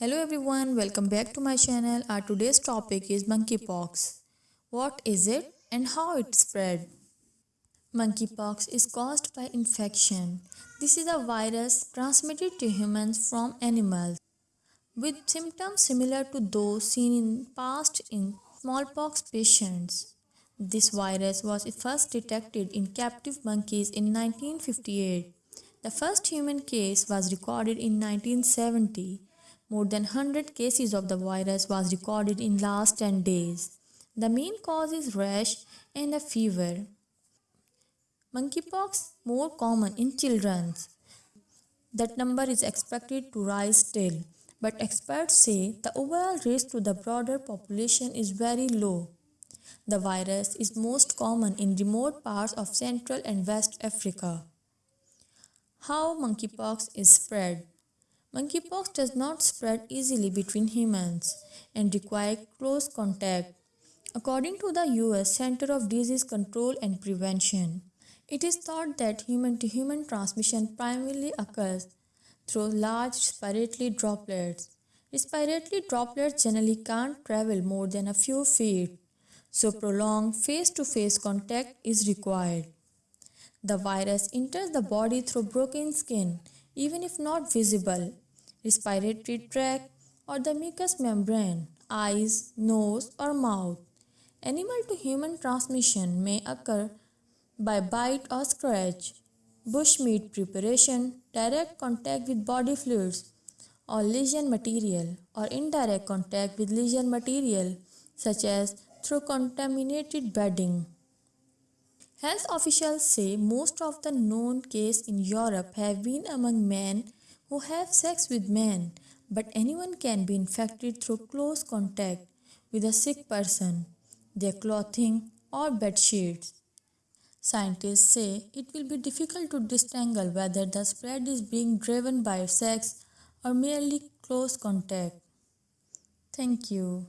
Hello everyone, welcome back to my channel. Our today's topic is monkeypox. What is it and how it spread? Monkeypox is caused by infection. This is a virus transmitted to humans from animals with symptoms similar to those seen in past in smallpox patients. This virus was first detected in captive monkeys in 1958. The first human case was recorded in 1970 more than 100 cases of the virus was recorded in last 10 days. The main cause is rash and a fever. Monkeypox more common in children. That number is expected to rise still, but experts say the overall risk to the broader population is very low. The virus is most common in remote parts of Central and West Africa. How monkeypox is spread? Monkeypox does not spread easily between humans and require close contact. According to the US Center of Disease Control and Prevention, it is thought that human to human transmission primarily occurs through large respiratory droplets. Respiratory droplets generally can't travel more than a few feet, so prolonged face to face contact is required. The virus enters the body through broken skin, even if not visible, respiratory tract, or the mucous membrane, eyes, nose, or mouth. Animal to human transmission may occur by bite or scratch, bushmeat preparation, direct contact with body fluids or lesion material, or indirect contact with lesion material such as through contaminated bedding. Health officials say most of the known cases in Europe have been among men who have sex with men, but anyone can be infected through close contact with a sick person, their clothing, or bed sheets. Scientists say it will be difficult to disentangle whether the spread is being driven by sex or merely close contact. Thank you.